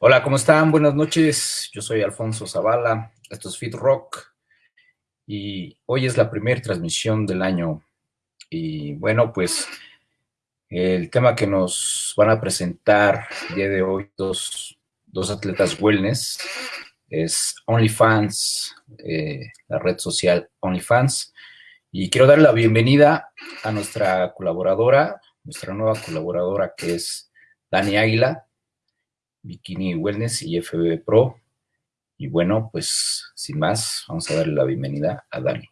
Hola, ¿cómo están? Buenas noches. Yo soy Alfonso Zavala. Esto es Fit Rock. Y hoy es la primera transmisión del año. Y bueno, pues el tema que nos van a presentar el día de hoy dos, dos atletas wellness es OnlyFans, eh, la red social OnlyFans. Y quiero dar la bienvenida a nuestra colaboradora, nuestra nueva colaboradora que es Dani Águila. Bikini Wellness y FB Pro. Y bueno, pues sin más, vamos a darle la bienvenida a Dani.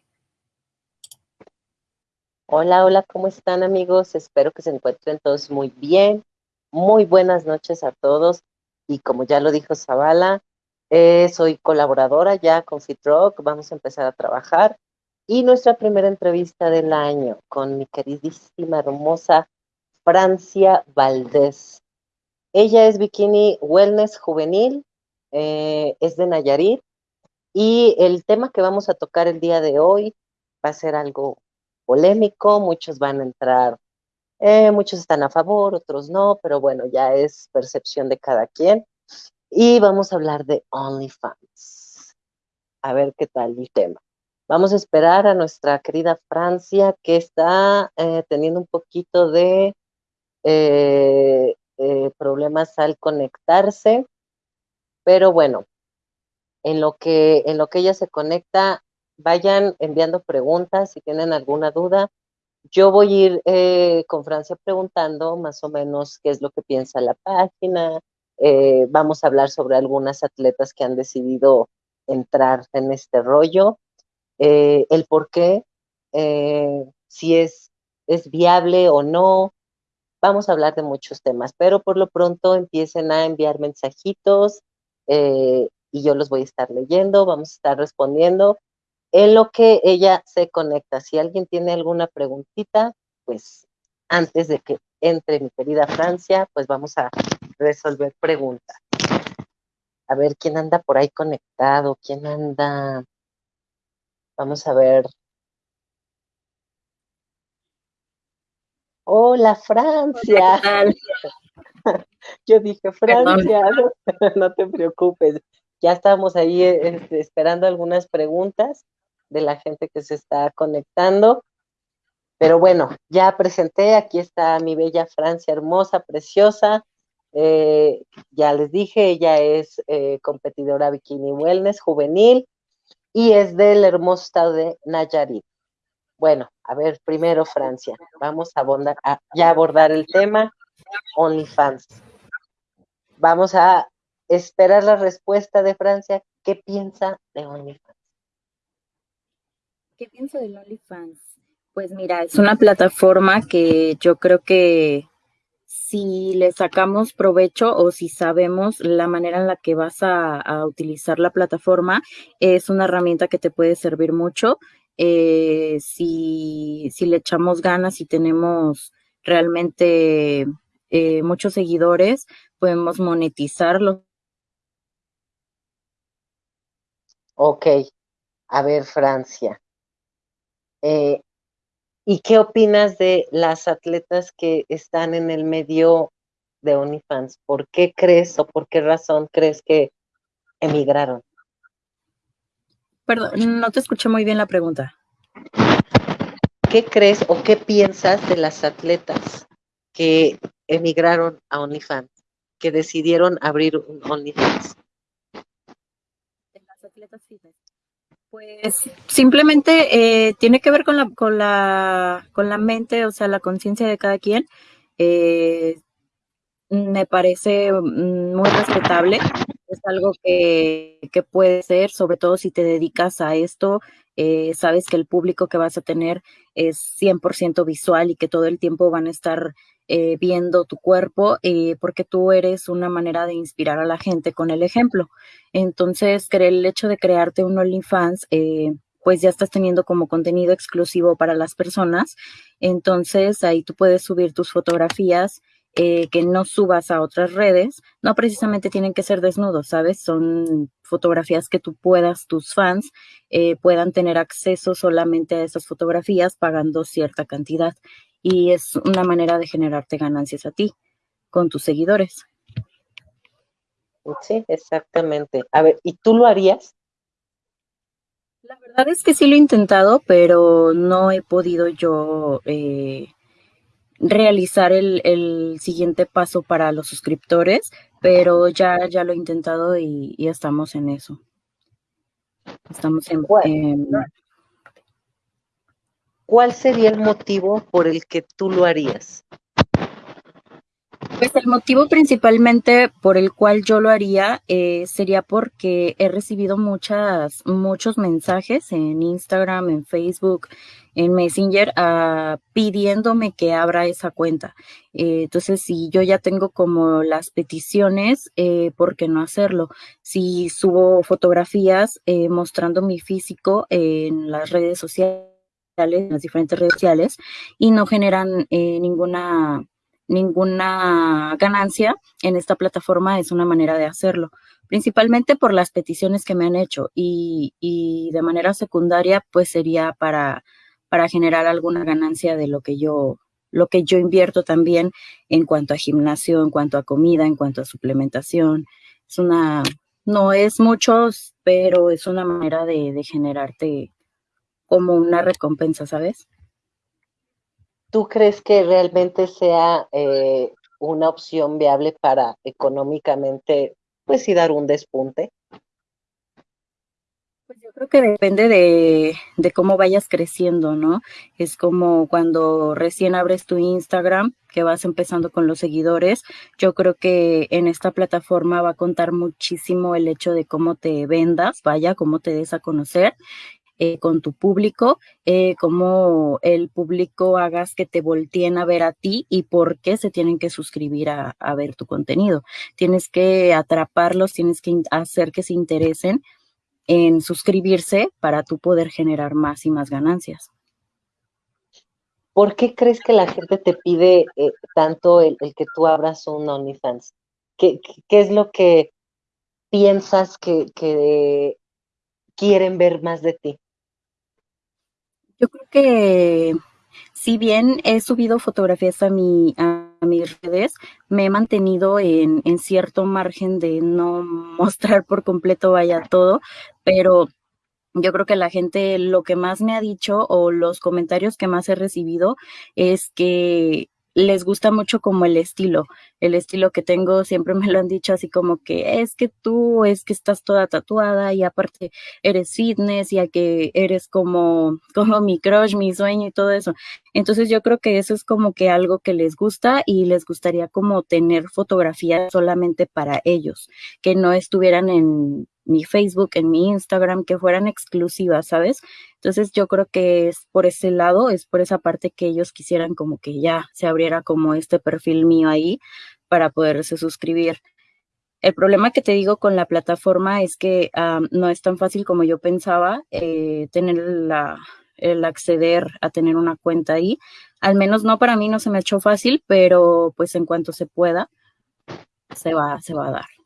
Hola, hola, ¿cómo están amigos? Espero que se encuentren todos muy bien. Muy buenas noches a todos. Y como ya lo dijo Zavala, eh, soy colaboradora ya con FitRock. Vamos a empezar a trabajar. Y nuestra primera entrevista del año con mi queridísima, hermosa Francia Valdés. Ella es Bikini Wellness Juvenil, eh, es de Nayarit y el tema que vamos a tocar el día de hoy va a ser algo polémico, muchos van a entrar, eh, muchos están a favor, otros no, pero bueno, ya es percepción de cada quien. Y vamos a hablar de OnlyFans. A ver qué tal el tema. Vamos a esperar a nuestra querida Francia que está eh, teniendo un poquito de problemas al conectarse, pero bueno, en lo que en lo que ella se conecta, vayan enviando preguntas si tienen alguna duda. Yo voy a ir eh, con Francia preguntando más o menos qué es lo que piensa la página. Eh, vamos a hablar sobre algunas atletas que han decidido entrar en este rollo, el por qué, si es, es viable o no, Vamos a hablar de muchos temas, pero por lo pronto empiecen a enviar mensajitos eh, y yo los voy a estar leyendo, vamos a estar respondiendo en lo que ella se conecta. Si alguien tiene alguna preguntita, pues antes de que entre mi querida Francia, pues vamos a resolver preguntas. A ver quién anda por ahí conectado, quién anda. Vamos a ver Hola, Francia. Yo dije, Francia, no, te preocupes. Ya estamos ahí este, esperando algunas preguntas de la gente que se está conectando. Pero bueno, ya presenté, aquí está mi bella Francia, hermosa, preciosa. Eh, ya les dije, ella es eh, competidora Bikini Wellness juvenil y es del hermoso estado de Nayarit. Bueno, a ver, primero Francia, vamos a, abordar, ya abordar el tema OnlyFans. Vamos a esperar la respuesta de Francia. ¿Qué piensa de OnlyFans? ¿Qué pienso de OnlyFans? Pues mira, es una plataforma que yo creo que si le sacamos provecho o si sabemos la manera en la que vas a, a, utilizar la plataforma, es una herramienta que te puede servir mucho eh, si, si, le echamos ganas y tenemos realmente eh, muchos seguidores, podemos monetizarlo. Ok, a ver Francia. Eh, ¿Y qué opinas de las atletas que están en el medio de OnlyFans? ¿Por qué crees o por qué razón crees que emigraron? Perdón, no te escuché muy bien la pregunta. ¿Qué crees o qué piensas de las atletas que emigraron a OnlyFans, que decidieron abrir un OnlyFans? De las atletas Pues simplemente eh, tiene que ver con la, con la, con la mente, o sea, la conciencia de cada quien. Eh, me parece mm, muy respetable es algo que, puede ser, sobre todo si te dedicas a esto, eh, sabes que el público que vas a tener es 100% visual y que todo el tiempo van a estar eh, viendo tu cuerpo eh, porque tú eres una manera de inspirar a la gente con el ejemplo. Entonces, el hecho de crearte un OnlyFans, pues ya estás teniendo como contenido exclusivo para las personas. Entonces, ahí tú puedes subir tus fotografías eh, que no subas a otras redes, no precisamente tienen que ser desnudos, ¿sabes? Son fotografías que tú puedas, tus fans, eh, puedan tener acceso solamente a esas fotografías pagando cierta cantidad. Y es una manera de generarte ganancias a ti con tus seguidores. Sí, exactamente. A ver, ¿y tú lo harías? La verdad es que sí lo he intentado, pero no he podido yo eh, realizar el, siguiente paso para los suscriptores, pero ya, ya lo he intentado y, estamos en eso. Estamos en, ¿Cuál sería el motivo por el que tú lo harías? Pues el motivo principalmente por el cual yo lo haría eh, sería porque he recibido muchas, muchos mensajes en Instagram, en Facebook, en Messenger, uh, pidiéndome que abra esa cuenta. Eh, entonces, si yo ya tengo como las peticiones, eh, ¿por qué no hacerlo? Si subo fotografías eh, mostrando mi físico en las redes sociales, en las diferentes redes sociales, y no generan ninguna ninguna ganancia en esta plataforma es una manera de hacerlo, principalmente por las peticiones que me han hecho y, y de manera secundaria pues sería para, para generar alguna ganancia de lo que yo lo que yo invierto también en cuanto a gimnasio, en cuanto a comida, en cuanto a suplementación. Es una, no es mucho, pero es una manera de, de generarte como una recompensa, ¿sabes? ¿Tú crees que realmente sea eh, una opción viable para económicamente, pues sí, dar un despunte? Pues yo creo que depende de, de, cómo vayas creciendo, ¿no? Es como cuando recién abres tu Instagram, que vas empezando con los seguidores. Yo creo que en esta plataforma va a contar muchísimo el hecho de cómo te vendas, vaya, cómo te des a conocer eh, con tu público, eh, cómo el público hagas que te volteen a ver a ti y por qué se tienen que suscribir a, ver tu contenido. Tienes que atraparlos, tienes que hacer que se interesen en suscribirse para tú poder generar más y más ganancias. ¿Por qué crees que la gente te pide eh, tanto el, que tú abras un OnlyFans? ¿Qué, ¿Qué, es lo que piensas que quieren ver más de ti? Yo creo que si bien he subido fotografías a, mi, a mis redes, me he mantenido en, en cierto margen de no mostrar por completo vaya todo, pero yo creo que la gente lo que más me ha dicho o los comentarios que más he recibido es que les gusta mucho como el estilo, el estilo que tengo, siempre me lo han dicho así como que es que tú es que estás toda tatuada y aparte eres fitness ya que eres como, como mi crush, mi sueño y todo eso. Entonces yo creo que eso es como que algo que les gusta y les gustaría como tener fotografías solamente para ellos, que no estuvieran en mi Facebook, en mi Instagram, que fueran exclusivas, ¿sabes? Entonces yo creo que es por ese lado, es por esa parte que ellos quisieran como que ya se abriera como este perfil mío ahí para poderse suscribir. El problema que te digo con la plataforma es que um, no es tan fácil como yo pensaba eh, tener la, el acceder a tener una cuenta ahí. Al menos no para mí no se me hecho fácil, pero pues en cuanto se pueda, se va, se va a dar.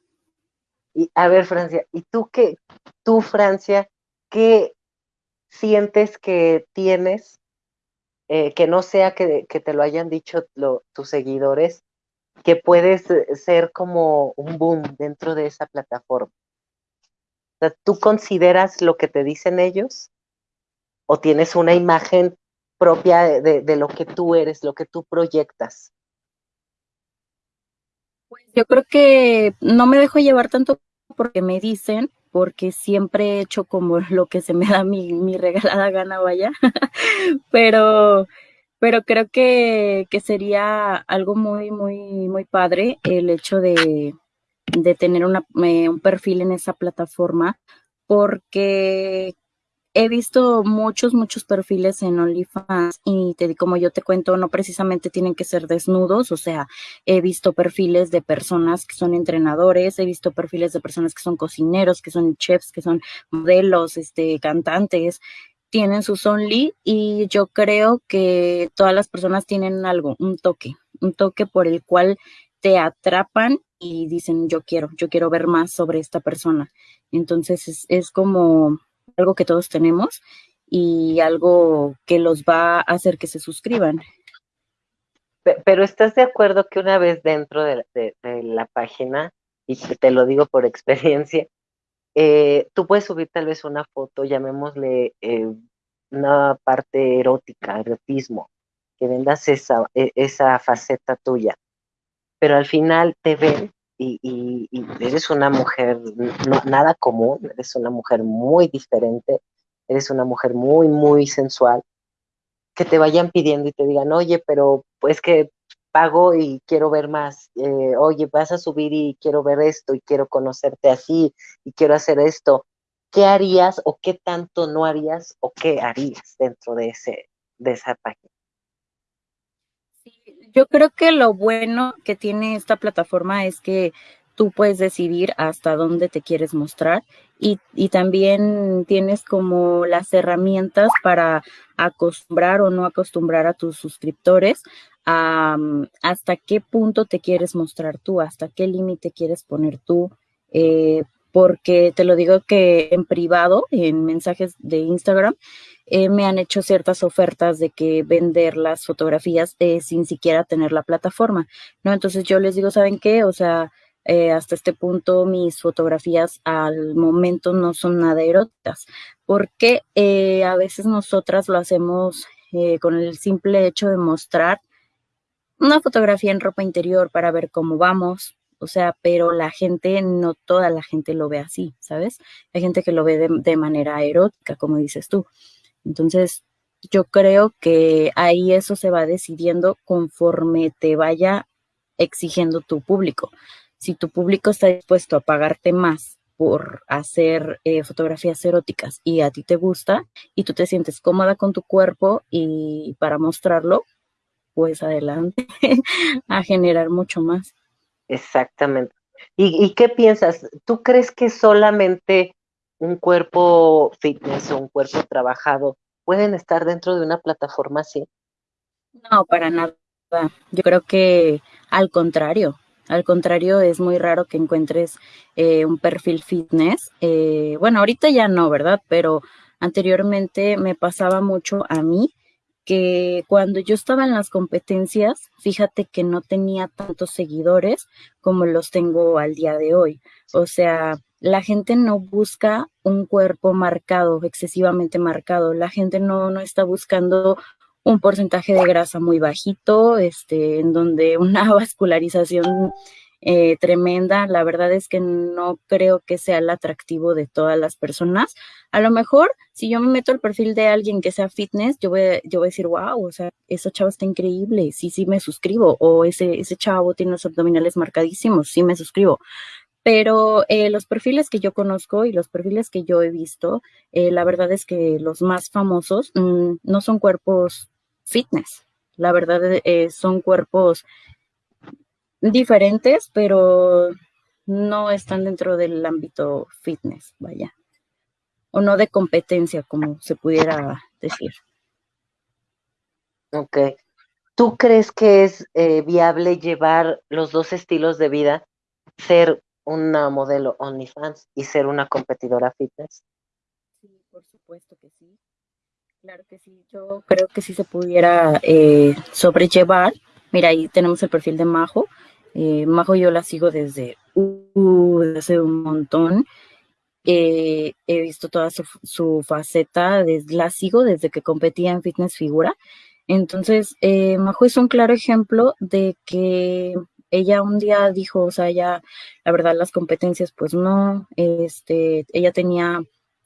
Y a ver, Francia, ¿y tú qué, tú, Francia, qué sientes que tienes eh, que no sea que, que, te lo hayan dicho tus seguidores, que puedes eh, ser como un boom dentro de esa plataforma? ¿Tú consideras lo que te dicen ellos? ¿O tienes una imagen propia de, de lo que tú eres, lo que tú proyectas? Pues yo creo que no me dejo llevar tanto porque me dicen, porque siempre he hecho como lo que se me da mi, mi regalada gana, vaya. pero, pero creo que, que sería algo muy, muy, muy padre el hecho de, de tener una, eh, un perfil en esa plataforma, porque he visto muchos, muchos perfiles en OnlyFans y te, como yo te cuento, no precisamente tienen que ser desnudos, o sea, he visto perfiles de personas que son entrenadores, he visto perfiles de personas que son cocineros, que son chefs, que son modelos, este, cantantes, tienen sus Only y yo creo que todas las personas tienen algo, un toque, un toque por el cual te atrapan y dicen yo quiero, yo quiero ver más sobre esta persona. Entonces es, es como algo que todos tenemos y algo que los va a hacer que se suscriban. Pero ¿estás de acuerdo que una vez dentro de, la página y te lo digo por experiencia, eh, tú puedes subir tal vez una foto, llamémosle eh, una parte erótica, erotismo, que vendas esa, e, esa faceta tuya, pero al final te ven y, eres una mujer nada común, eres una mujer muy diferente, eres una mujer muy, muy sensual, que te vayan pidiendo y te digan, oye, pero pues que pago y quiero ver más, eh, oye, vas a subir y quiero ver esto y quiero conocerte así y quiero hacer esto. ¿Qué harías o qué tanto no harías o qué harías dentro de, ese, de esa página? Yo creo que lo bueno que tiene esta plataforma es que tú puedes decidir hasta dónde te quieres mostrar y, también tienes como las herramientas para acostumbrar o no acostumbrar a tus suscriptores a hasta qué punto te quieres mostrar tú, hasta qué límite quieres poner tú. Eh, porque te lo digo que en privado, en mensajes de Instagram, eh, me han hecho ciertas ofertas de que vender las fotografías eh, sin siquiera tener la plataforma, ¿no? Entonces yo les digo, ¿saben qué? O sea, eh, hasta este punto mis fotografías al momento no son nada eróticas, porque a veces nosotras lo hacemos con el simple hecho de mostrar una fotografía en ropa interior para ver cómo vamos, o sea, pero la gente, no toda la gente lo ve así, ¿sabes? Hay gente que lo ve de, de manera erótica, como dices tú. Entonces, yo creo que ahí eso se va decidiendo conforme te vaya exigiendo tu público. Si tu público está dispuesto a pagarte más por hacer eh, fotografías eróticas y a ti te gusta y tú te sientes cómoda con tu cuerpo y para mostrarlo, pues adelante a generar mucho más. Exactamente. ¿Y, ¿Y, qué piensas? ¿Tú crees que solamente un cuerpo fitness o un cuerpo trabajado pueden estar dentro de una plataforma así? No, para nada. Yo creo que al contrario, al contrario, es muy raro que encuentres eh, un perfil fitness. Eh, bueno, ahorita ya no, ¿verdad? Pero anteriormente me pasaba mucho a mí que cuando yo estaba en las competencias, fíjate que no tenía tantos seguidores como los tengo al día de hoy. O sea, la gente no busca un cuerpo marcado, excesivamente marcado. La gente no, no está buscando un porcentaje de grasa muy bajito, este, en donde una vascularización eh, tremenda. La verdad es que no creo que sea el atractivo de todas las personas. A lo mejor, si yo me meto al perfil de alguien que sea fitness, yo voy, yo voy a decir, wow, o sea, ese chavo está increíble, sí, sí me suscribo. O ese, ese chavo tiene los abdominales marcadísimos, sí me suscribo. Pero eh, los perfiles que yo conozco y los perfiles que yo he visto, eh, la verdad es que los más famosos mm, no son cuerpos fitness. La verdad eh, son cuerpos diferentes, pero no están dentro del ámbito fitness, vaya. O no de competencia, como se pudiera decir. Ok. ¿Tú crees que es viable llevar los dos estilos de vida? Ser una modelo OnlyFans y ser una competidora fitness? Sí, por supuesto que sí. Claro que sí. Yo creo que sí se pudiera eh, sobrellevar. Mira, ahí tenemos el perfil de Majo. Eh, Majo yo la sigo desde uh, hace un montón. Eh, he visto toda su, su faceta, la sigo desde que competía en fitness figura. Entonces, Majo es un claro ejemplo de que ella un día dijo, o sea, ya, la verdad, las competencias, pues no, este, ella tenía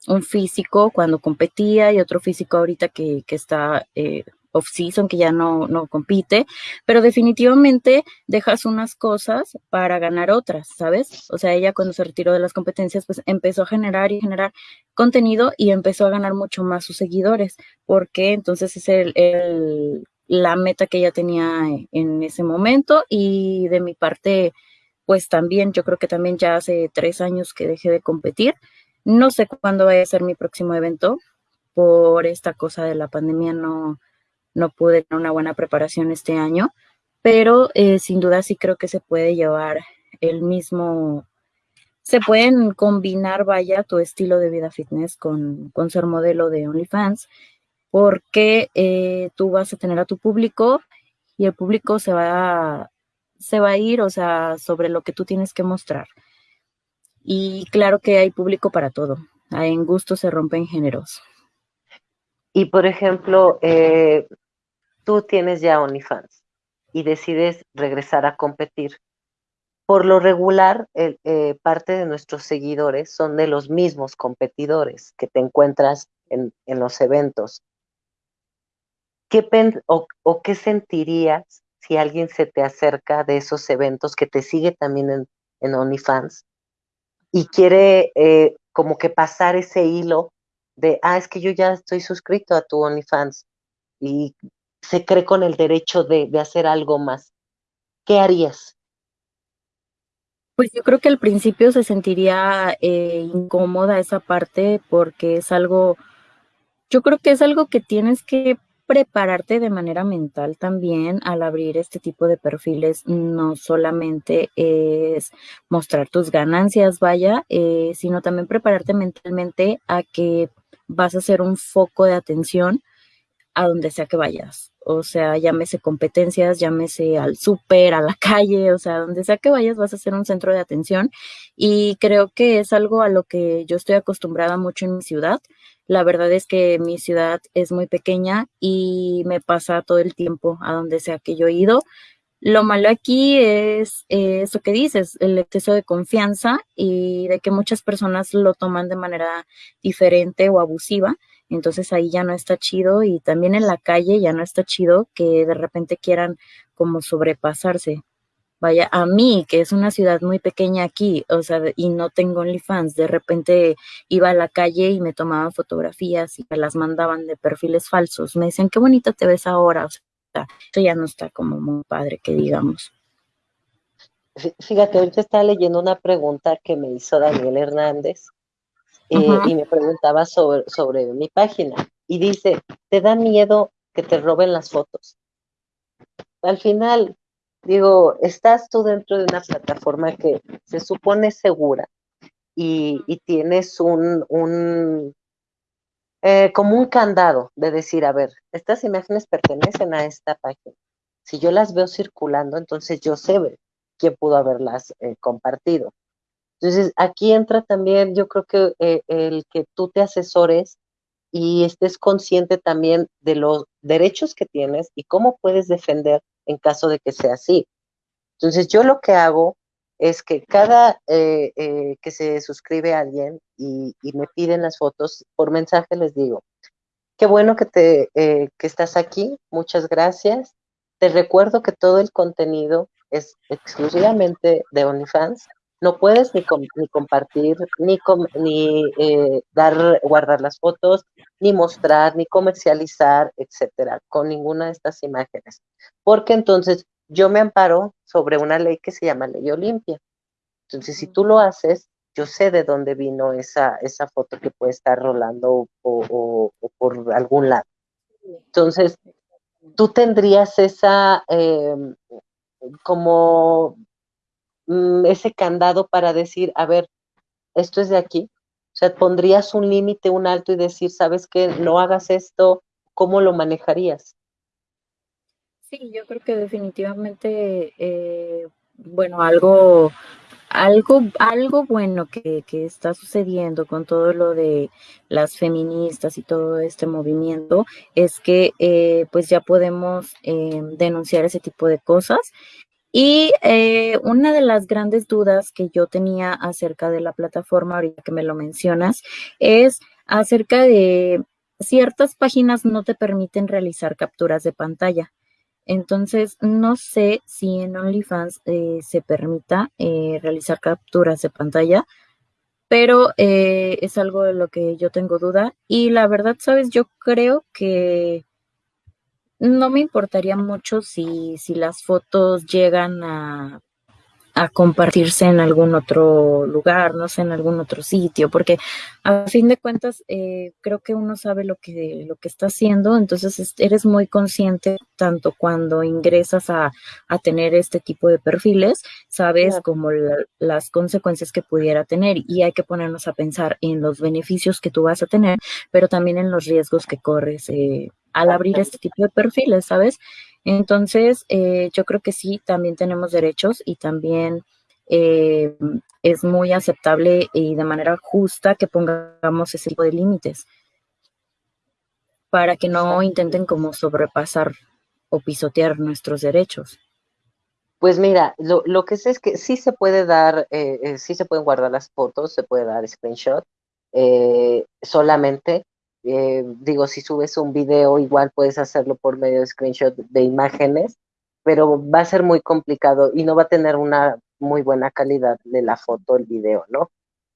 un físico cuando competía y otro físico ahorita que, que está eh, off-season, que ya no, no compite, pero definitivamente dejas unas cosas para ganar otras, ¿sabes? O sea, ella cuando se retiró de las competencias, pues empezó a generar y generar contenido y empezó a ganar mucho más sus seguidores, porque entonces es el la meta que ella tenía en ese momento y de mi parte, pues también, yo creo que también ya hace tres años que dejé de competir. No sé cuándo vaya a ser mi próximo evento. Por esta cosa de la pandemia no, no pude tener una buena preparación este año, pero eh, sin duda sí creo que se puede llevar el mismo, se pueden combinar, vaya, tu estilo de vida fitness con, con ser modelo de OnlyFans porque eh, tú vas a tener a tu público y el público se va, a, se va a ir, o sea, sobre lo que tú tienes que mostrar. Y claro que hay público para todo. En gusto se rompen géneros. Y por ejemplo, eh, tú tienes ya OnlyFans y decides regresar a competir. Por lo regular, eh, parte de nuestros seguidores son de los mismos competidores que te encuentras en, los eventos. ¿Qué o, qué sentirías si alguien se te acerca de esos eventos que te sigue también en, en OnlyFans y quiere eh, como que pasar ese hilo de, ah, es que yo ya estoy suscrito a tu OnlyFans y se cree con el derecho de, hacer algo más. ¿Qué harías? Pues yo creo que al principio se sentiría eh, incómoda esa parte porque es algo, yo creo que es algo que tienes que prepararte de manera mental también al abrir este tipo de perfiles. No solamente es mostrar tus ganancias, vaya, eh, sino también prepararte mentalmente a que vas a ser un foco de atención a donde sea que vayas. O sea, llámese competencias, llámese al súper, a la calle, o sea, donde sea que vayas vas a ser un centro de atención. Y creo que es algo a lo que yo estoy acostumbrada mucho en mi ciudad. La verdad es que mi ciudad es muy pequeña y me pasa todo el tiempo a donde sea que yo he ido. Lo malo aquí es eso que dices, el exceso de confianza y de que muchas personas lo toman de manera diferente o abusiva. Entonces ahí ya no está chido y también en la calle ya no está chido que de repente quieran como sobrepasarse. Vaya, a mí, que es una ciudad muy pequeña aquí, o sea, y no tengo OnlyFans, de repente iba a la calle y me tomaban fotografías y me las mandaban de perfiles falsos. Me decían, qué bonita te ves ahora. O sea, eso ya no está como muy padre que digamos. Fíjate, ahorita estaba leyendo una pregunta que me hizo Daniel Hernández eh, y me preguntaba sobre, sobre mi página. Y dice, ¿te da miedo que te roben las fotos? Al final, digo, estás tú dentro de una plataforma que se supone segura y, y tienes un, un eh, como un candado de decir, a ver, estas imágenes pertenecen a esta página. Si yo las veo circulando, entonces yo sé quién pudo haberlas eh, compartido. Entonces, aquí entra también, yo creo que eh, el que tú te asesores y estés consciente también de los derechos que tienes y cómo puedes defender en caso de que sea así. Entonces, yo lo que hago es que cada eh, eh, que se suscribe alguien y, me piden las fotos, por mensaje les digo, qué bueno que, te, eh, que estás aquí, muchas gracias. Te recuerdo que todo el contenido es exclusivamente de OnlyFans. No puedes ni, compartir, ni, ni dar, guardar las fotos, ni mostrar, ni comercializar, etcétera, con ninguna de estas imágenes. Porque entonces yo me amparo sobre una ley que se llama Ley Olimpia. Entonces, si tú lo haces, yo sé de dónde vino esa, esa foto que puede estar rolando o, por algún lado. Entonces, tú tendrías esa, em, como mm, ese candado para decir, a ver, esto es de aquí. O sea, pondrías un límite, un alto y decir, sabes qué, no hagas esto, ¿cómo lo manejarías? Sí, yo creo que definitivamente, eh, bueno, algo, algo, algo bueno que, que, está sucediendo con todo lo de las feministas y todo este movimiento es que eh, pues ya podemos eh, denunciar ese tipo de cosas. Y una de las grandes dudas que yo tenía acerca de la plataforma, ahorita que me lo mencionas, es acerca de ciertas páginas no te permiten realizar capturas de pantalla. Entonces, no sé si en OnlyFans eh, se permita eh, realizar capturas de pantalla, pero eh, es algo de lo que yo tengo duda. Y la verdad, sabes, yo creo que no me importaría mucho si, si las fotos llegan a a compartirse en algún otro lugar, no sé, en algún otro sitio, porque a fin de cuentas eh, creo que uno sabe lo que, lo que está haciendo, entonces eres muy consciente tanto cuando ingresas a, a tener este tipo de perfiles, sabes como las consecuencias que pudiera tener y hay que ponernos a pensar en los beneficios que tú vas a tener, pero también en los riesgos que corres eh, al abrir este tipo de perfiles, ¿sabes? Entonces, eh, yo creo que sí, también tenemos derechos y también eh, es muy aceptable y de manera justa que pongamos ese tipo de límites para que no intenten como sobrepasar o pisotear nuestros derechos. Pues mira, lo, que sé es que sí se puede dar, eh, eh, sí se pueden guardar las fotos, se puede dar screenshot, eh, solamente, digo, si subes un video, igual puedes hacerlo por medio de screenshot de imágenes, pero va a ser muy complicado y no va a tener una muy buena calidad de la foto, el video, ¿no?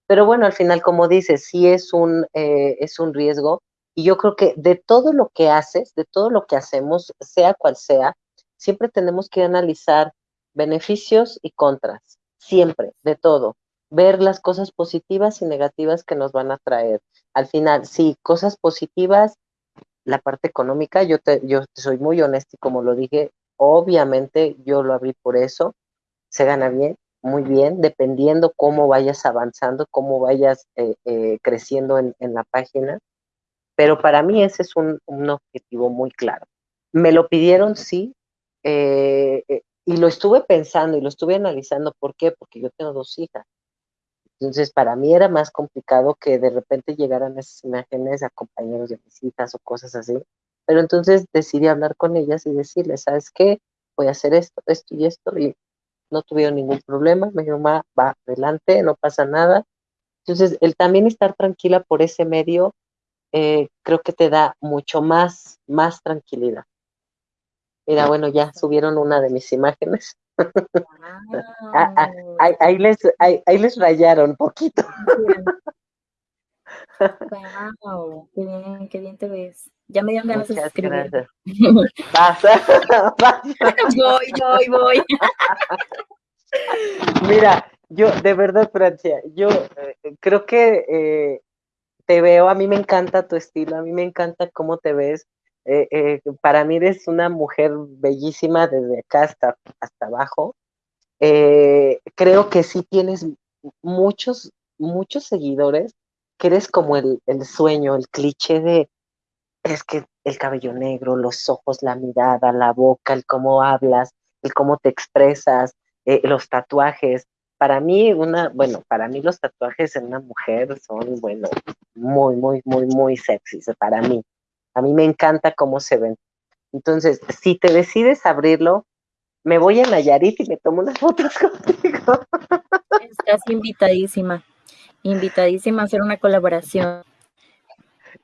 Pero bueno, al final, como dices, sí es un, es un riesgo y yo creo que de todo lo que haces, de todo lo que hacemos, sea cual sea, siempre tenemos que analizar beneficios y contras, siempre, de todo. Ver las cosas positivas y negativas que nos van a traer. Al final, sí, cosas positivas, la parte económica, yo te, yo soy muy honesta y como lo dije, obviamente yo lo abrí por eso, se gana bien, muy bien, dependiendo cómo vayas avanzando, cómo vayas eh, eh, creciendo en, la página. Pero para mí ese es un, objetivo muy claro. Me lo pidieron, sí, eh, y lo estuve pensando y lo estuve analizando. ¿Por qué? Porque yo tengo dos hijas. Entonces, para mí era más complicado que de repente llegaran esas imágenes a compañeros de mis hijas o cosas así. Pero entonces decidí hablar con ellas y decirles, ¿sabes qué? Voy a hacer esto, esto y esto. Y no tuvieron ningún problema. Me dijo, va adelante, no pasa nada. Entonces, el también estar tranquila por ese medio eh, creo que te da mucho más, más tranquilidad. Mira, bueno, ya subieron una de mis imágenes. Ah, ah, ahí, les, ahí, les rayaron poquito. Wow, qué bien, qué bien te ves. Ya me dieron ganas de escribir. Pasa, Voy, voy, voy. Mira, yo, de verdad, Francia, yo eh, creo que eh, te veo, a mí me encanta tu estilo, a mí me encanta cómo te ves. Eh, eh, para mí eres una mujer bellísima desde acá hasta, hasta abajo. Eh, creo que sí tienes muchos, muchos seguidores, que eres como el, el sueño, el cliché de, es que el cabello negro, los ojos, la mirada, la boca, el cómo hablas, el cómo te expresas, los tatuajes para mí, una, bueno, para mí los tatuajes en una mujer son, bueno, muy, muy, muy, muy sexys para mí. A mí me encanta cómo se ven. Entonces, si te decides abrirlo, me voy a Nayarit y me tomo unas fotos contigo. Estás invitadísima, invitadísima a hacer una colaboración.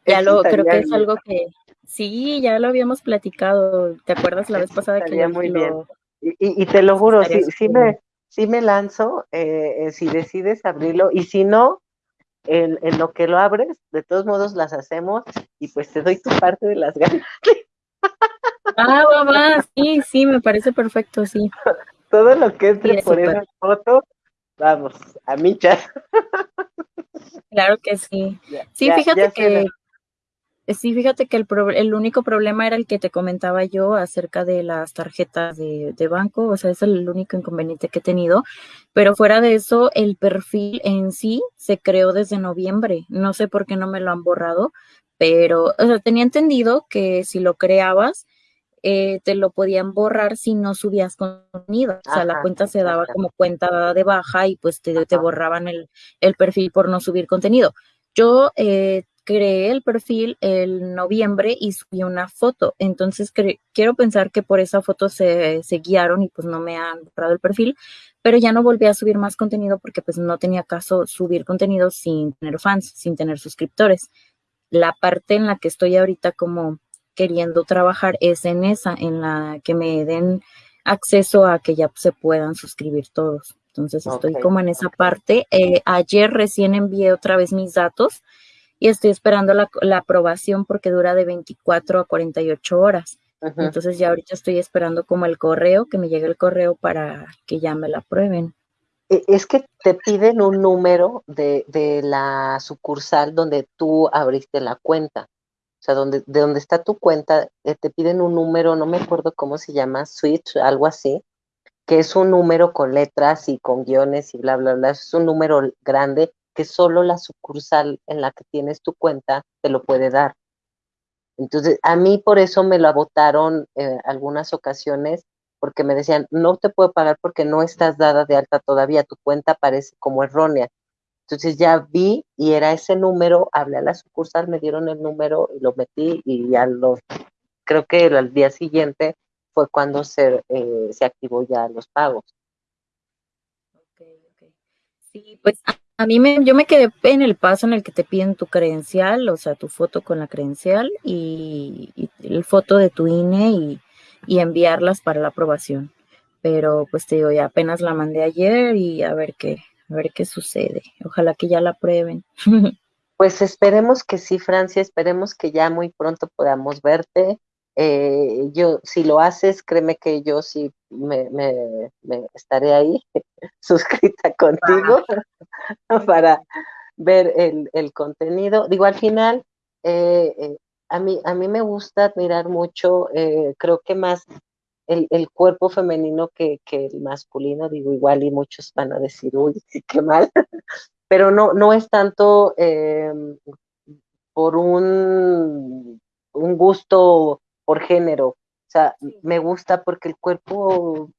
Ya lo, creo que es algo que, sí, ya lo habíamos platicado. ¿Te acuerdas la vez pasada que ya muy bien. Y, te lo juro, sí, sí me, sí me lanzo eh, eh, si decides abrirlo y si no, en, lo que lo abres, de todos modos las hacemos y pues te doy tu parte de las ganas. Ah, mamá, sí, sí, me parece perfecto, sí. Todo lo que entre por esa foto, vamos, a mi chat. Claro que sí. Sí, fíjate que Sí, fíjate que el, el, único problema era el que te comentaba yo acerca de las tarjetas de, de, banco, o sea, es el único inconveniente que he tenido, pero fuera de eso, el perfil en sí se creó desde noviembre, no sé por qué no me lo han borrado, pero, o sea, tenía entendido que si lo creabas, eh, te lo podían borrar si no subías contenido, o sea, la cuenta se daba como cuenta de baja y pues te, te borraban el, el perfil por no subir contenido. Yo eh, creé el perfil el noviembre y subí una foto. Entonces quiero pensar que por esa foto se, se, guiaron y pues no me han borrado el perfil, pero ya no volví a subir más contenido porque pues no tenía caso subir contenido sin tener fans, sin tener suscriptores. La parte en la que estoy ahorita como queriendo trabajar es en esa, en la que me den acceso a que ya se puedan suscribir todos. Entonces estoy como en esa parte. Eh, ayer recién envié otra vez mis datos y estoy esperando la, aprobación porque dura de 24 a 48 horas. Entonces ya ahorita estoy esperando como el correo, que me llegue el correo para que ya me la aprueben. E, es que te piden un número de, de la sucursal donde tú abriste la cuenta. O sea, donde, de donde está tu cuenta, eh, te piden un número, no me acuerdo cómo se llama, switch, algo así, que es un número con letras y con guiones y bla, bla, bla. Es un número grande que solo la sucursal en la que tienes tu cuenta te lo puede dar. Entonces, a mí por eso me lo votaron en eh, algunas ocasiones, porque me decían, no te puedo pagar porque no estás dada de alta todavía, tu cuenta parece como errónea. Entonces ya vi y era ese número, hablé a la sucursal, me dieron el número y lo metí y ya lo, creo que al día siguiente fue cuando se, eh, se activó ya los pagos. Ok, ok. Sí, pues a mí me, yo me quedé en el paso en el que te piden tu credencial, o sea, tu foto con la credencial y, y el foto de tu INE y, y enviarlas para la aprobación. Pero pues te digo, ya apenas la mandé ayer y a ver qué, a ver qué sucede. Ojalá que ya la prueben. Pues esperemos que sí, Francia, esperemos que ya muy pronto podamos verte. Eh, yo, si lo haces, créeme que yo sí me, me, me estaré ahí suscrita contigo para ver el, el, contenido. Digo, al final, eh, eh, a, mí, a mí me gusta admirar mucho, creo que más el, el cuerpo femenino que, que, el masculino, digo igual y muchos van a decir, uy, qué mal, pero no, no es tanto eh, por un, un gusto por género, o sea, me gusta porque el cuerpo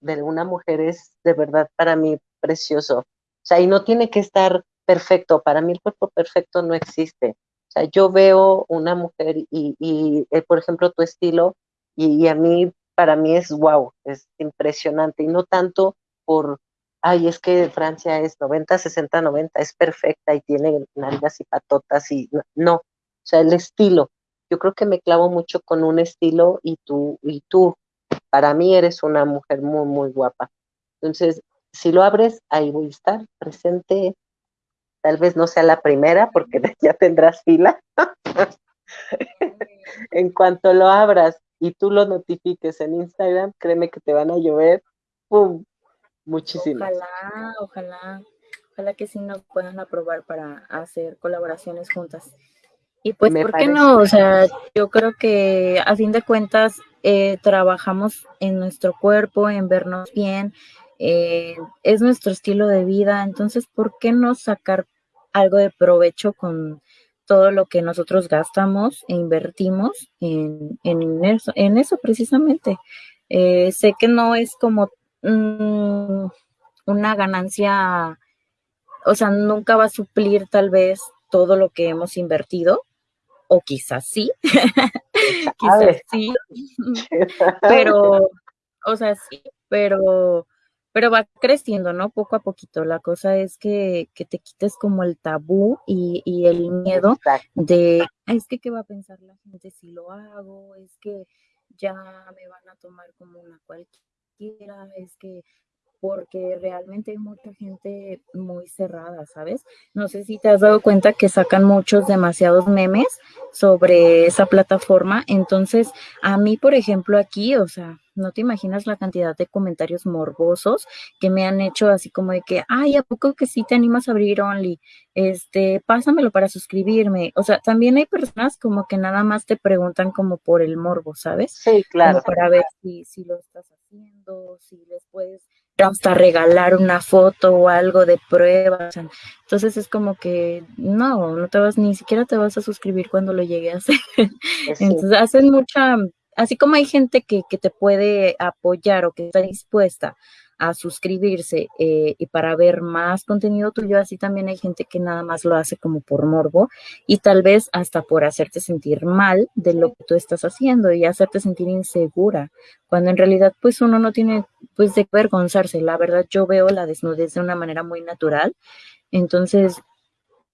de una mujer es de verdad para mí precioso, o sea, y no tiene que estar perfecto, para mí el cuerpo perfecto no existe, o sea, yo veo una mujer y, y eh, por ejemplo, tu estilo, y, y a mí para mí es wow, es impresionante. Y no tanto por, ay, es que Francia es 90, 60, 90, es perfecta y tiene nalgas y patotas y no, o sea, el estilo. Yo creo que me clavo mucho con un estilo y tú, y tú, para mí eres una mujer muy, muy guapa. Entonces, si lo abres, ahí voy a estar presente. Tal vez no sea la primera porque ya tendrás fila. en cuanto lo abras, y tú lo notifiques en Instagram, créeme que te van a llover, ¡pum! Muchísimas. Ojalá, ojalá, ojalá que sí nos puedan aprobar para hacer colaboraciones juntas. Y pues, Me ¿por parece. qué no? O sea, yo creo que a fin de cuentas eh, trabajamos en nuestro cuerpo, en vernos bien, eh, es nuestro estilo de vida, entonces, ¿por qué no sacar algo de provecho con todo lo que nosotros gastamos e invertimos en, en, eso, en eso precisamente. Eh, sé que no es como mmm, una ganancia, o sea, nunca va a suplir tal vez todo lo que hemos invertido, o quizás sí, quizás sí, pero, o sea, sí, pero pero va creciendo, ¿no? Poco a poquito. La cosa es que, que te quites como el tabú y, y el miedo Exacto. de, es que qué va a pensar la gente si lo hago, es que ya me van a tomar como una cualquiera, es que porque realmente hay mucha gente muy cerrada, ¿sabes? No sé si te has dado cuenta que sacan muchos, demasiados memes sobre esa plataforma. Entonces, a mí, por ejemplo, aquí, o sea, no te imaginas la cantidad de comentarios morbosos que me han hecho así como de que, ay, ¿a poco que sí te animas a abrir Only? Este, pásamelo para suscribirme. O sea, también hay personas como que nada más te preguntan como por el morbo, ¿sabes? Sí, claro. Como para ver si, si lo estás haciendo, si les puedes hasta regalar una foto o algo de prueba. Entonces es como que no, no te vas, ni siquiera te vas a suscribir cuando lo llegue a hacer. Sí. Entonces hacen mucha, así como hay gente que, que te puede apoyar o que está dispuesta a suscribirse eh, y para ver más contenido tuyo, así también hay gente que nada más lo hace como por morbo y tal vez hasta por hacerte sentir mal de lo que tú estás haciendo y hacerte sentir insegura, cuando en realidad pues uno no tiene pues de avergonzarse, la verdad yo veo la desnudez de una manera muy natural, entonces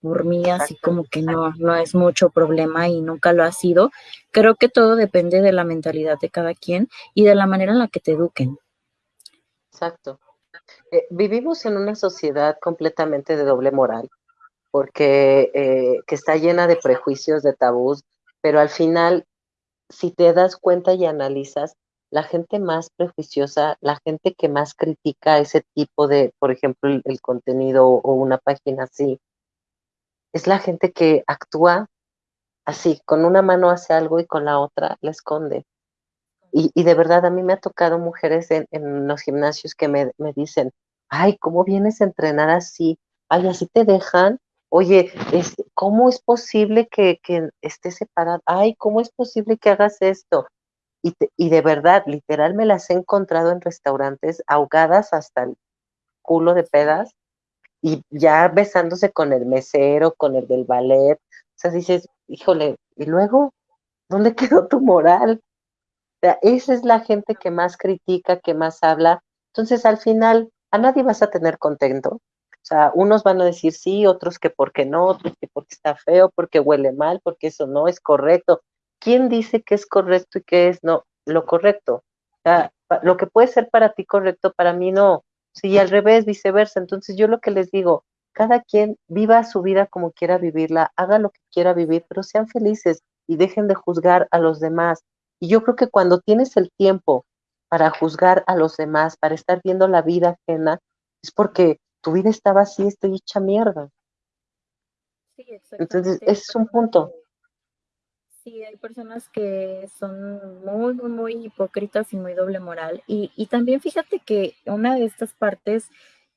por mí así como que no, no es mucho problema y nunca lo ha sido. Creo que todo depende de la mentalidad de cada quien y de la manera en la que te eduquen. Exacto. Eh, vivimos en una sociedad completamente de doble moral, porque eh, que está llena de prejuicios, de tabús, pero al final, si te das cuenta y analizas, la gente más prejuiciosa, la gente que más critica ese tipo de, por ejemplo, el, el contenido o una página así, es la gente que actúa así, con una mano hace algo y con la otra la esconde. Y, de verdad a mí me ha tocado mujeres en, los gimnasios que me, me, dicen, ay, ¿cómo vienes a entrenar así? Ay, así te dejan. Oye, es, ¿cómo es posible que, que estés separada? Ay, ¿cómo es posible que hagas esto? y, y de verdad, literal, me las he encontrado en restaurantes ahogadas hasta el culo de pedas y ya besándose con el mesero, con el del ballet. O sea, dices, híjole, ¿y luego? ¿Dónde quedó tu moral? Esa es la gente que más critica, que más habla. Entonces, al final, a nadie vas a tener contento. O sea, unos van a decir sí, otros que porque no, otros que porque está feo, porque huele mal, porque eso no es correcto. ¿Quién dice que es correcto y qué es no lo correcto? O sea, lo que puede ser para ti correcto, para mí no. Sí, al revés, viceversa. Entonces yo lo que les digo, cada quien viva su vida como quiera vivirla, haga lo que quiera vivir, pero sean felices y dejen de juzgar a los demás. Y yo creo que cuando tienes el tiempo para juzgar a los demás, para estar viendo la vida ajena, es porque tu vida estaba así, estoy hecha mierda. Sí, Entonces, ese es un punto. Sí, hay personas que son muy, muy, muy hipócritas y muy doble moral. Y, y también fíjate que una de estas partes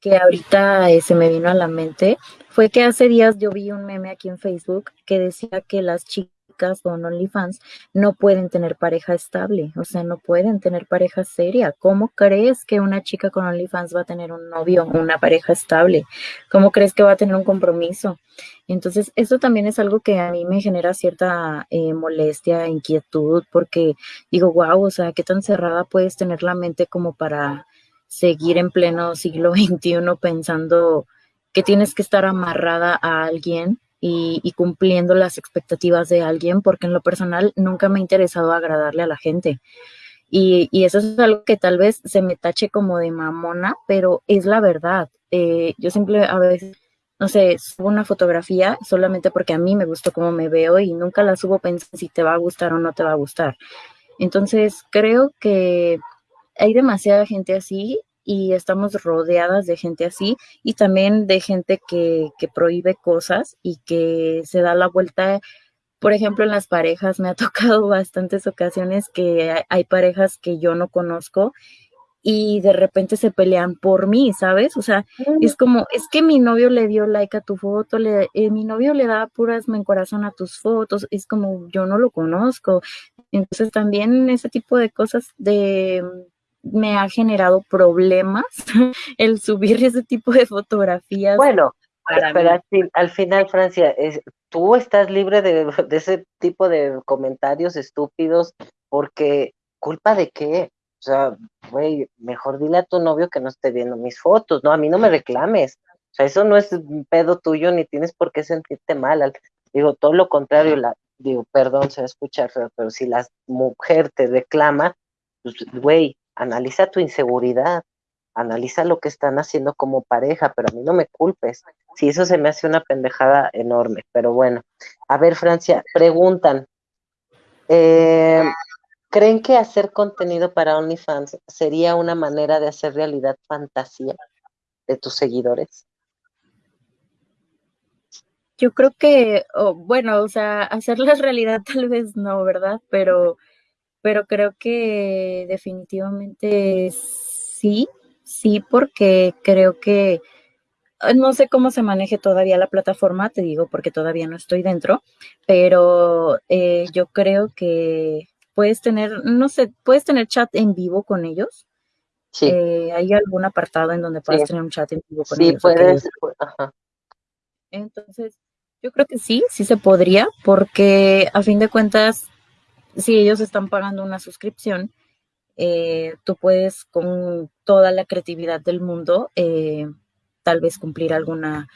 que ahorita eh, se me vino a la mente fue que hace días yo vi un meme aquí en Facebook que decía que las chicas con OnlyFans no pueden tener pareja estable, o sea, no pueden tener pareja seria. ¿Cómo crees que una chica con OnlyFans va a tener un novio, una pareja estable? ¿Cómo crees que va a tener un compromiso? Entonces, eso también es algo que a mí me genera cierta eh, molestia, inquietud, porque digo, wow, o sea, qué tan cerrada puedes tener la mente como para seguir en pleno siglo XXI pensando que tienes que estar amarrada a alguien y, cumpliendo las expectativas de alguien, porque en lo personal nunca me ha interesado agradarle a la gente. Y, eso es algo que tal vez se me tache como de mamona, pero es la verdad. Eh, yo siempre a veces, no sé, subo una fotografía solamente porque a mí me gustó cómo me veo y nunca la subo pensando si te va a gustar o no te va a gustar. Entonces, creo que hay demasiada gente así y estamos rodeadas de gente así y también de gente que, que prohíbe cosas y que se da la vuelta. Por ejemplo, en las parejas me ha tocado bastantes ocasiones que hay, parejas que yo no conozco y de repente se pelean por mí, ¿sabes? O sea, es como, es que mi novio le dio like a tu foto, le, eh, mi novio le da puras me corazón a tus fotos, es como, yo no lo conozco. Entonces también ese tipo de cosas de me ha generado problemas el subir ese tipo de fotografías. Bueno, pero al, final, Francia, es, tú estás libre de, ese tipo de comentarios estúpidos porque culpa de qué? O sea, güey, mejor dile a tu novio que no esté viendo mis fotos, ¿no? A mí no me reclames. O sea, eso no es un pedo tuyo ni tienes por qué sentirte mal. Digo, todo lo contrario, la, digo, perdón, se va a escuchar pero si la mujer te reclama, pues, güey, analiza tu inseguridad, analiza lo que están haciendo como pareja, pero a mí no me culpes. Si eso se me hace una pendejada enorme, pero bueno. A ver, Francia, preguntan, eh, ¿creen que hacer contenido para OnlyFans sería una manera de hacer realidad fantasía de tus seguidores? Yo creo que, bueno, o sea, hacerla realidad tal vez no, ¿verdad? Pero pero creo que definitivamente sí, sí, porque creo que ah, no sé cómo se maneje todavía la plataforma, te digo, porque todavía no estoy dentro, pero eh, yo creo que puedes tener, no sé, puedes tener chat en vivo con ellos. Sí. Eh, ¿Hay algún apartado en donde puedas tener un chat en vivo con ellos? Sí, puedes. Entonces, yo creo que sí, sí se podría, porque a fin de cuentas si ellos están pagando una suscripción, eh, tú puedes con toda la creatividad del mundo eh, tal vez cumplir alguna,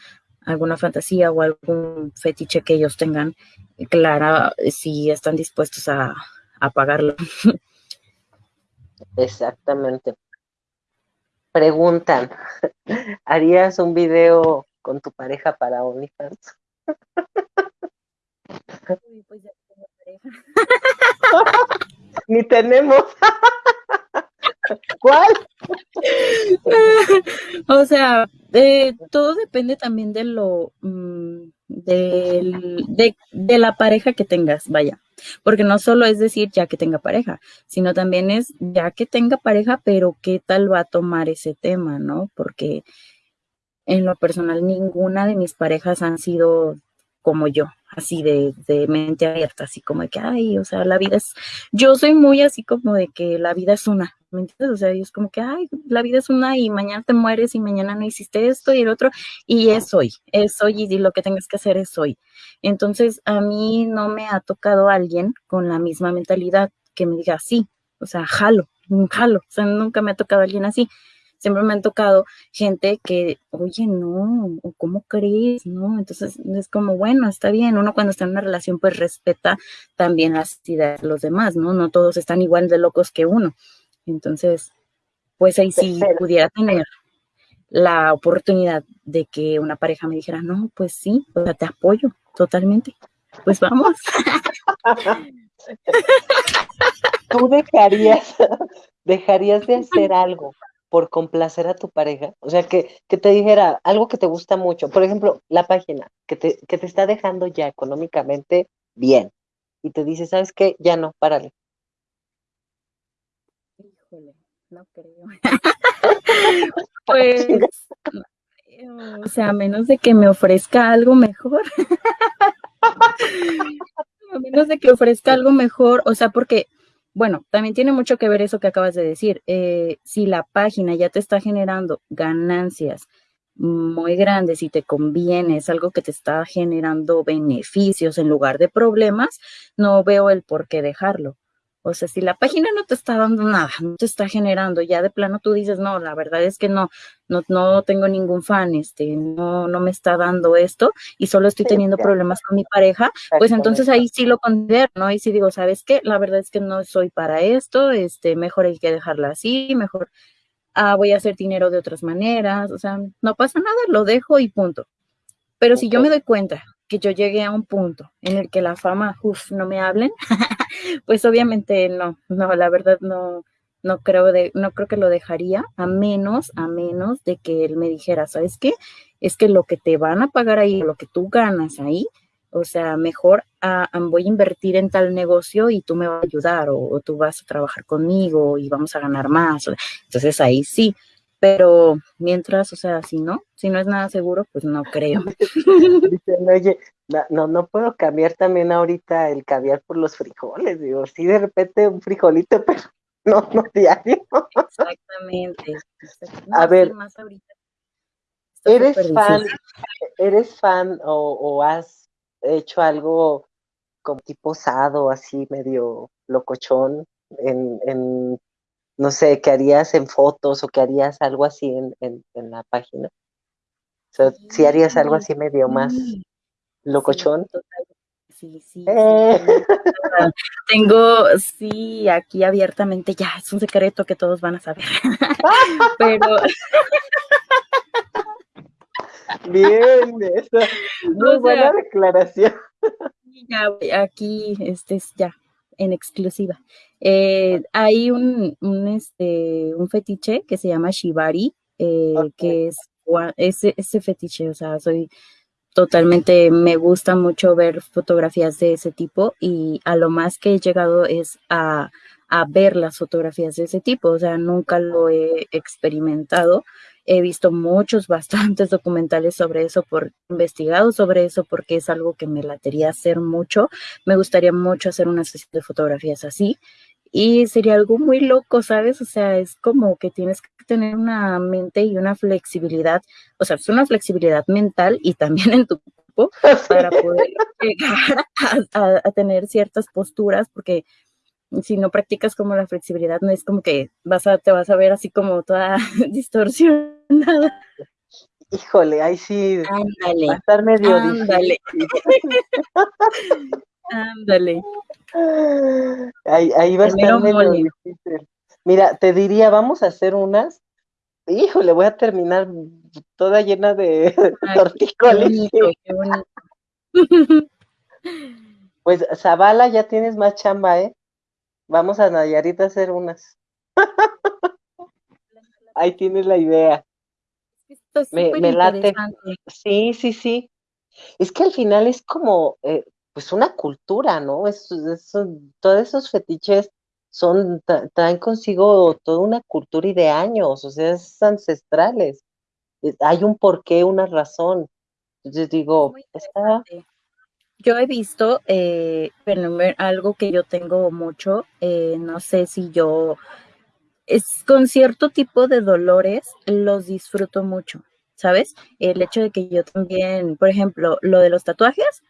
alguna fantasía o algún fetiche que ellos tengan clara si están dispuestos a, a pagarlo. Exactamente. Preguntan, ¿harías un video con tu pareja para OnlyFans? pues ya tengo pareja. Ni tenemos. ¿Cuál? o sea, todo depende también de lo mm, de, de, la pareja que tengas, vaya. Porque no solo es decir ya que tenga pareja, sino también es ya que tenga pareja, pero qué tal va a tomar ese tema, ¿no? Porque en lo personal ninguna de mis parejas han sido como yo. Así de, de, mente abierta, así como de que, ay, o sea, la vida es, yo soy muy así como de que la vida es una, ¿me entiendes? O sea, es como que, ay, la vida es una y mañana te mueres y mañana no hiciste esto y el otro, y es hoy, es hoy y lo que tengas que hacer es hoy. Entonces, a mí no me ha tocado alguien con la misma mentalidad que me diga, sí, o sea, jalo, jalo, o sea, nunca me ha tocado alguien así siempre me han tocado gente que, oye, no, ¿cómo crees? No, entonces es como, bueno, está bien, uno cuando está en una relación pues respeta también las ideas de los demás, ¿no? No todos están igual de locos que uno. Entonces, pues ahí sí pudiera tener la oportunidad de que una pareja me dijera, no, pues sí, o sea, te apoyo totalmente. Pues vamos. Tú dejarías, dejarías de hacer algo por complacer a tu pareja? O sea, que, que te dijera algo que te gusta mucho. Por ejemplo, la página que te, que te está dejando ya económicamente bien. Y te dice, ¿sabes qué? Ya no, párale. Híjole, no creo. pues, o sea, a menos de que me ofrezca algo mejor. a menos de que ofrezca algo mejor, o sea, porque bueno, también tiene mucho que ver eso que acabas de decir. Eh, si la página ya te está generando ganancias muy grandes y te conviene, es algo que te está generando beneficios en lugar de problemas, no veo el por qué dejarlo. O sea, si la página no te está dando nada, no te está generando, ya de plano tú dices, no, la verdad es que no, no, no tengo ningún fan, este, no, no me está dando esto y solo estoy teniendo problemas con mi pareja, pues entonces ahí sí lo considero, ¿no? Y sí digo, ¿sabes qué? La verdad es que no soy para esto, este, mejor hay que dejarla así, mejor ah, voy a hacer dinero de otras maneras, o sea, no pasa nada, lo dejo y punto. Pero si yo me doy cuenta que yo llegué a un punto en el que la fama, uff, no me hablen, pues obviamente no, no, la verdad no, no creo de, no creo que lo dejaría, a menos, a menos de que él me dijera, ¿sabes qué? Es que lo que te van a pagar ahí, lo que tú ganas ahí, o sea, mejor ah, voy a invertir en tal negocio y tú me vas a ayudar o, o, tú vas a trabajar conmigo y vamos a ganar más. Entonces ahí sí, pero mientras, o sea, si no, si no es nada seguro, pues no creo. Dicen, oye, no, no puedo cambiar también ahorita el caviar por los frijoles, digo, sí de repente un frijolito, pero no, no diario. Exactamente. A ver, ¿eres fan, eres fan o, o has hecho algo como tipo osado, así medio locochón en, en no sé, ¿qué harías en fotos o qué harías algo así en, en, la página? O sea, si harías algo así medio más locochón. Sí, sí, eh. Tengo, sí, aquí abiertamente, ya, es un secreto que todos van a saber. Pero. Bien, eso. Muy buena declaración. Ya, aquí, este es ya, en exclusiva. Eh, hay un, un, este, un fetiche que se llama Shibari, eh, que es ese, ese fetiche, o sea, soy totalmente, me gusta mucho ver fotografías de ese tipo y a lo más que he llegado es a, a ver las fotografías de ese tipo, o sea, nunca lo he experimentado, He visto muchos, bastantes documentales sobre eso, por investigado sobre eso, porque es algo que me latería hacer mucho. Me gustaría mucho hacer una sesión de fotografías así. Y sería algo muy loco, ¿sabes? O sea, es como que tienes que tener una mente y una flexibilidad, o sea, es una flexibilidad mental y también en tu cuerpo para poder llegar a, a tener ciertas posturas, porque si no practicas como la flexibilidad, no es como que vas a, te vas a ver así como toda distorsionada. Híjole, ahí sí ándale, va a estar medio ándale. ándale. Ahí, ahí va a estar medio difícil. Mira, te diría, vamos a hacer unas. Híjole, voy a terminar toda llena de tortícolis. Pues Zavala, ya tienes más chamba, ¿eh? Vamos a Nayarit a hacer unas. Ahí tienes la idea. me, me late. Sí, sí, sí. Es que al final es como, eh, pues una cultura, ¿no? Es, todos esos fetiches son, traen consigo toda una cultura y de años, o sea, es ancestrales. Eh, hay un porqué, una razón. Entonces digo, está, yo he visto eh, algo que yo tengo mucho, eh, no sé si yo, es con cierto tipo de dolores los disfruto mucho, ¿sabes? El hecho de que yo también, por ejemplo, lo de los tatuajes,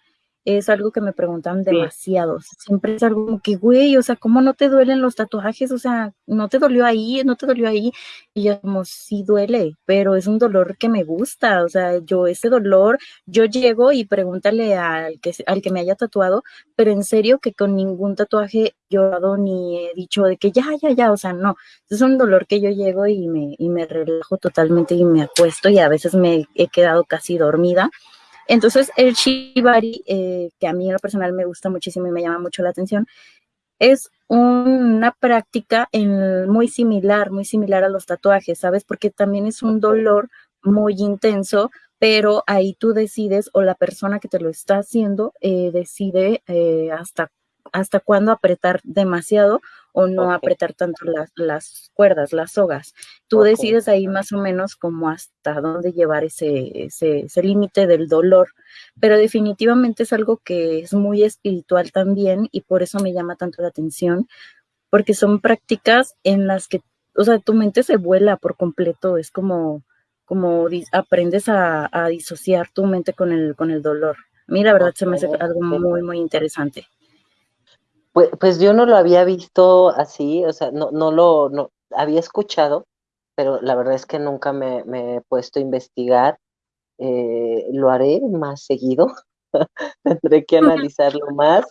es algo que me preguntan demasiado. Siempre es algo como que, güey, o sea, ¿cómo no te duelen los tatuajes? O sea, ¿no te dolió ahí? ¿No te dolió ahí? Y yo como, sí duele, pero es un dolor que me gusta. O sea, yo ese dolor, yo llego y pregúntale al que, al que me haya tatuado, pero en serio que con ningún tatuaje llorado ni he dicho de que ya, ya, ya, o sea, no. Es un dolor que yo llego y me, y me relajo totalmente y me acuesto y a veces me he quedado casi dormida entonces, el shibari, eh, que a mí en lo personal me gusta muchísimo y me llama mucho la atención, es una práctica muy similar, muy similar a los tatuajes, ¿sabes? Porque también es un dolor muy intenso, pero ahí tú decides o la persona que te lo está haciendo eh, decide eh, hasta hasta cuándo apretar demasiado o no apretar tanto las, las, cuerdas, las sogas. Tú decides ahí más o menos como hasta dónde llevar ese, ese, ese límite del dolor, pero definitivamente es algo que es muy espiritual también y por eso me llama tanto la atención, porque son prácticas en las que, o sea, tu mente se vuela por completo, es como, como aprendes a, a disociar tu mente con el, con el dolor. A mí la verdad se me hace algo muy, muy interesante. Pues, pues, yo no lo había visto así, o sea, no, no lo no, había escuchado, pero la verdad es que nunca me, he puesto a investigar. Eh, lo haré más seguido, tendré que analizarlo más.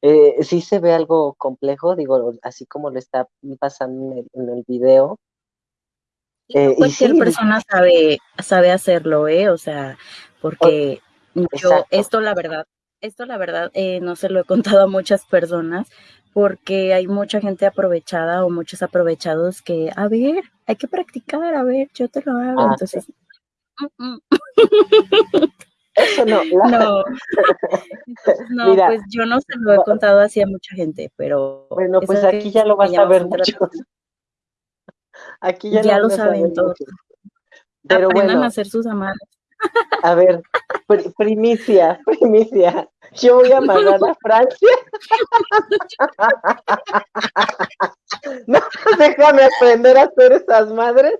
Eh, sí se ve algo complejo, digo, así como lo está pasando en el, video. Eh, cualquier persona sabe, sabe hacerlo, ¿eh? O sea, porque yo, esto la verdad, esto la verdad eh, no se lo he contado a muchas personas porque hay mucha gente aprovechada o muchos aprovechados que, a ver, hay que practicar, a ver, yo te lo hago. Ah, Entonces, mm, mm. Eso no. No, no pues yo no se lo he contado así a mucha gente, pero... Bueno, pues aquí ya lo vas a ver mucho. Aquí ya, lo, saben todos. Pero Aprendan a hacer sus amarras. A ver, primicia, primicia. Yo voy a mandar a Francia. No, déjame aprender a hacer esas madres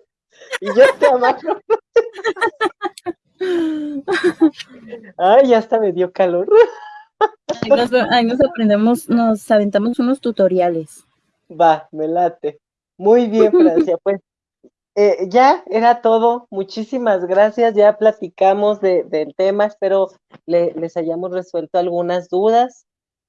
y yo te amarro. Ay, ya hasta me dio calor. Ahí nos, aprendemos, nos aventamos unos tutoriales. Va, me late. Muy bien, Francia. Pues eh, ya era todo. Muchísimas gracias. Ya platicamos del tema. Espero les hayamos resuelto algunas dudas.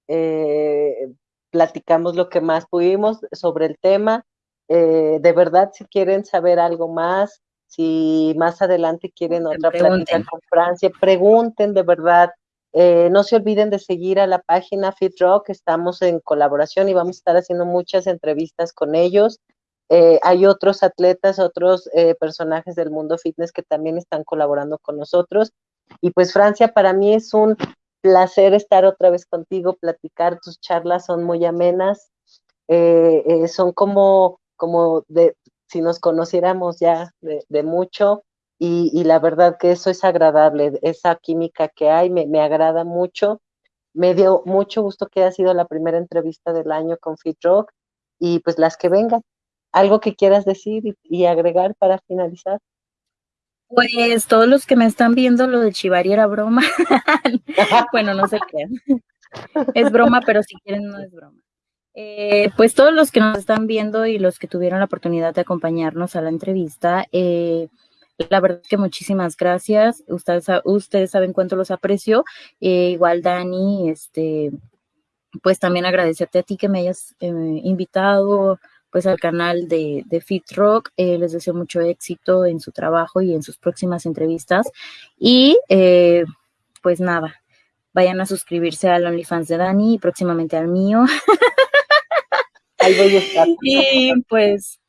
Eh, platicamos lo que más pudimos sobre el tema. Eh, de verdad, si quieren saber algo más, si más adelante quieren otra plática con Francia, pregunten de verdad. no se olviden de seguir a la página FitRock, estamos en colaboración y vamos a estar haciendo muchas entrevistas con ellos. Eh, hay otros atletas, otros eh, personajes del mundo fitness que también están colaborando con nosotros. Y pues Francia, para mí es un placer estar otra vez contigo, platicar, tus charlas son muy amenas, eh, son como, como de, si nos conociéramos ya de, mucho, y, la verdad que eso es agradable, esa química que hay, me, me agrada mucho. Me dio mucho gusto que haya sido la primera entrevista del año con Fit Rock y pues las que vengan. ¿Algo que quieras decir y, agregar para finalizar? Pues todos los que me están viendo, lo de Chivari era broma. bueno, no sé qué. Es broma, pero si quieren no es broma. Eh, pues todos los que nos están viendo y los que tuvieron la oportunidad de acompañarnos a la entrevista, eh, la verdad que muchísimas gracias. Ustedes, ustedes saben cuánto los aprecio. Eh, igual Dani, este, pues también agradecerte a ti que me hayas invitado pues al canal de, de Fit Rock. Eh, les deseo mucho éxito en su trabajo y en sus próximas entrevistas. Y eh, pues nada, vayan a suscribirse al OnlyFans de Dani y próximamente al mío. Ahí voy a estar. Y pues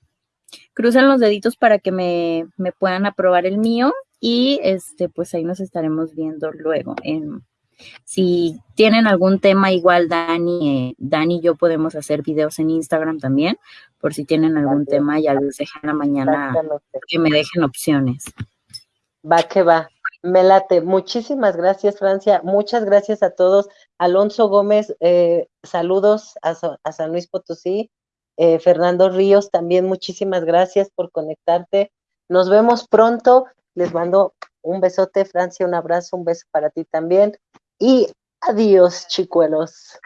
crucen los deditos para que me, me puedan aprobar el mío y este pues ahí nos estaremos viendo luego en si tienen algún tema, igual Dani, eh, Dani y yo podemos hacer videos en Instagram también, por si tienen algún tema, ya les dejen la mañana que me dejen opciones. Va que va. Me late. Muchísimas gracias, Francia. Muchas gracias a todos. Alonso Gómez, eh, saludos a, San Luis Potosí. Eh, Fernando Ríos, también muchísimas gracias por conectarte. Nos vemos pronto. Les mando un besote, Francia, un abrazo, un beso para ti también. Y adiós, chicuelos.